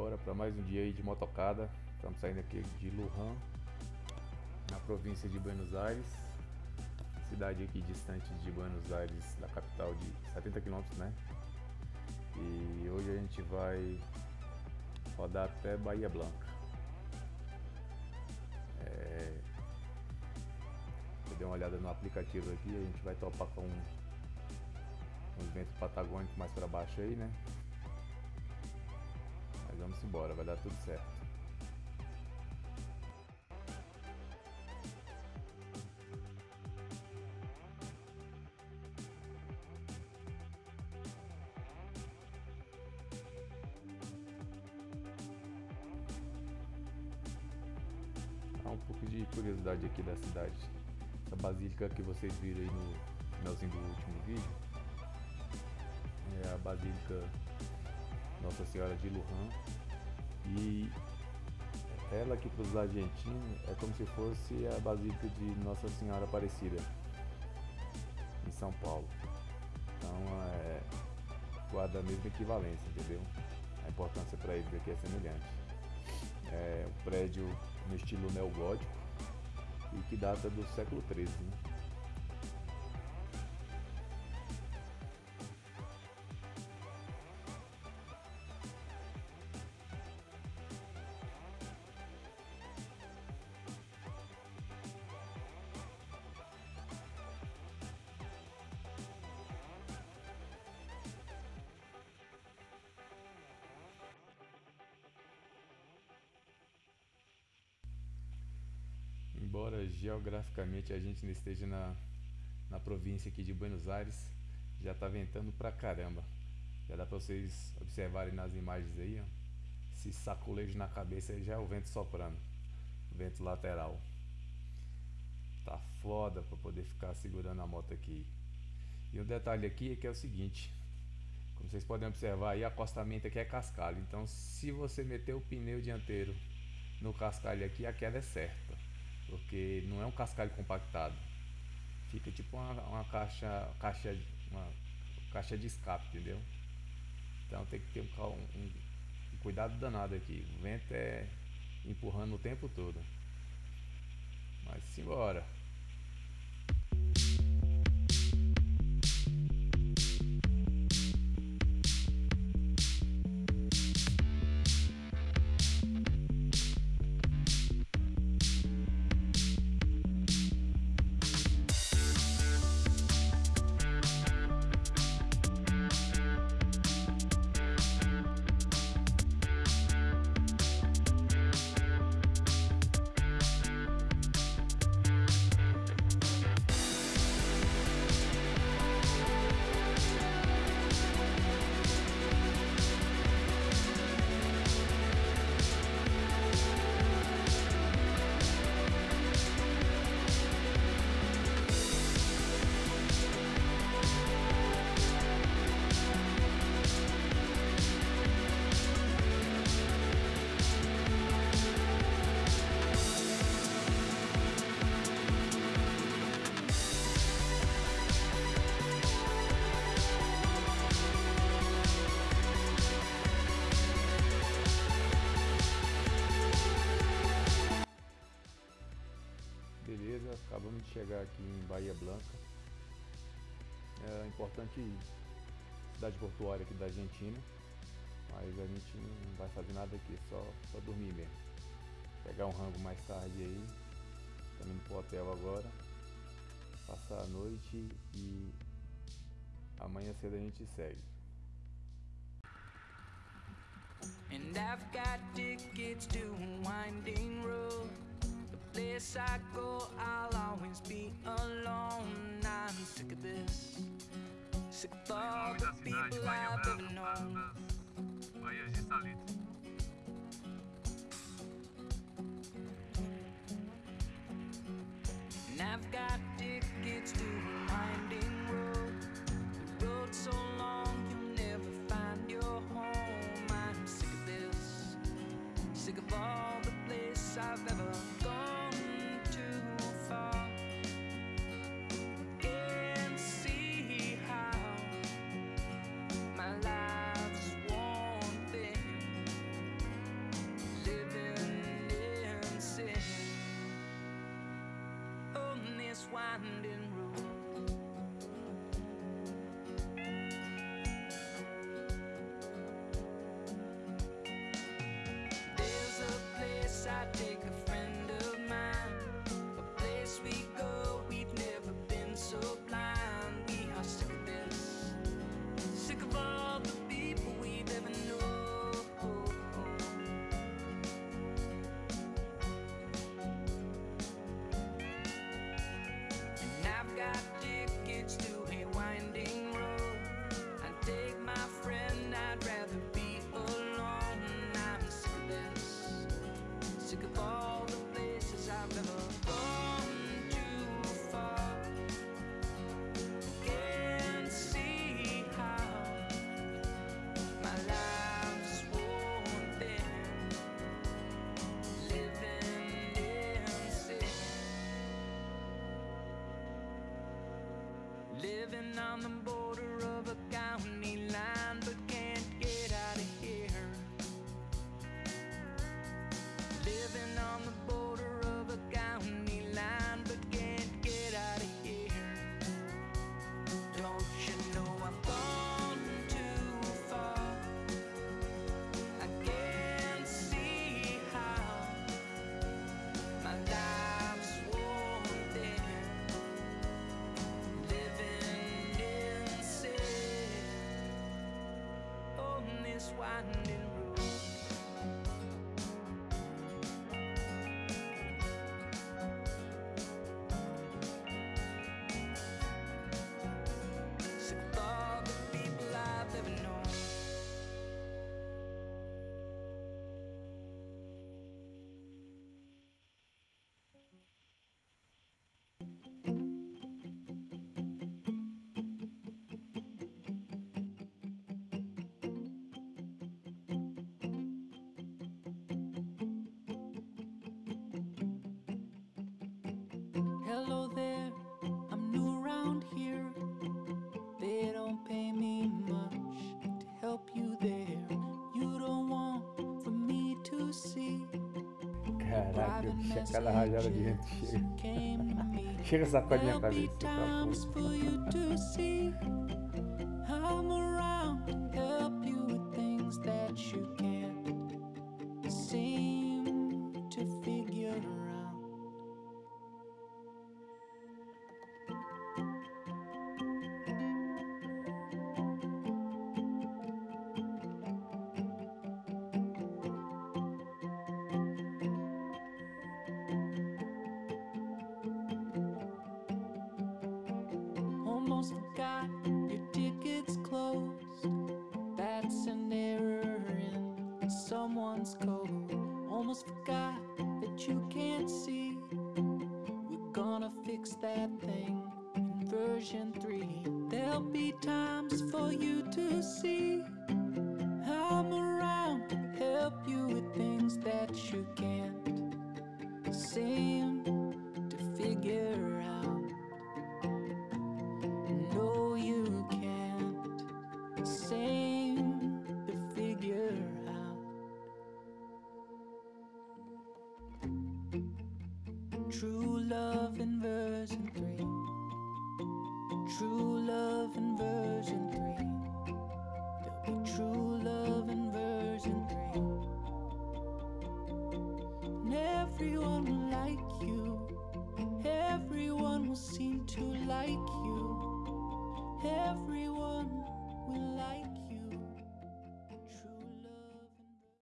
embora para mais um dia aí de motocada. Estamos saindo aqui de Lujan, na província de Buenos Aires. Cidade aqui distante de Buenos Aires, da capital de 70 km, né? E hoje a gente vai rodar até Bahia Blanca. É... Eu dei uma olhada no aplicativo aqui, a gente vai topar com um, um vento patagônico mais para baixo aí, né? Vamos embora, vai dar tudo certo. Um pouco de curiosidade aqui da cidade. Essa basílica que vocês viram aí no finalzinho do último vídeo é a Basílica nossa Senhora de Lujan. E ela aqui para os argentinos é como se fosse a Basílica de Nossa Senhora Aparecida, em São Paulo. Então é, guarda a mesma equivalência, entendeu? A importância para eles aqui é semelhante. É um prédio no estilo neogótico e que data do século XIII. Né? Embora geograficamente a gente não esteja na, na província aqui de Buenos Aires, já está ventando pra caramba. Já dá para vocês observarem nas imagens aí, ó. Esse saculejo na cabeça já é o vento soprando. Vento lateral. Tá foda para poder ficar segurando a moto aqui. E um detalhe aqui é que é o seguinte. Como vocês podem observar aí, acostamento aqui é cascalho. Então se você meter o pneu dianteiro no cascalho aqui, a queda é certa porque não é um cascalho compactado. Fica tipo uma, uma caixa, caixa, uma caixa de escape, entendeu? Então tem que ter um, um, um cuidado danado aqui. O vento é empurrando o tempo todo. Mas simbora. Chegar aqui em Bahia Blanca. É importante cidade portuária aqui da Argentina. Mas a gente não vai fazer nada aqui, só, só dormir mesmo. Pegar um rango mais tarde aí. Estamos indo pro hotel agora. Passar a noite e amanhã cedo a gente segue. And I've got tickets to winding road place I go, I'll always be alone. I'm sick of this, sick of all the people I've ever known. And I've got tickets to a winding road. The road's so long, you'll never find your home. I'm sick of this, sick of all standing Hello there, I'm new around here. They don't pay me much to help you there. You don't want for me to see. Caraca, cada rajada de vento chega. chega sacode minha cabeça. Tá seem to figure almost forgot your tickets closed. That's an error in someone's code. Almost forgot that you can't see. We're gonna fix that thing in version 3. There'll be times for you to see. and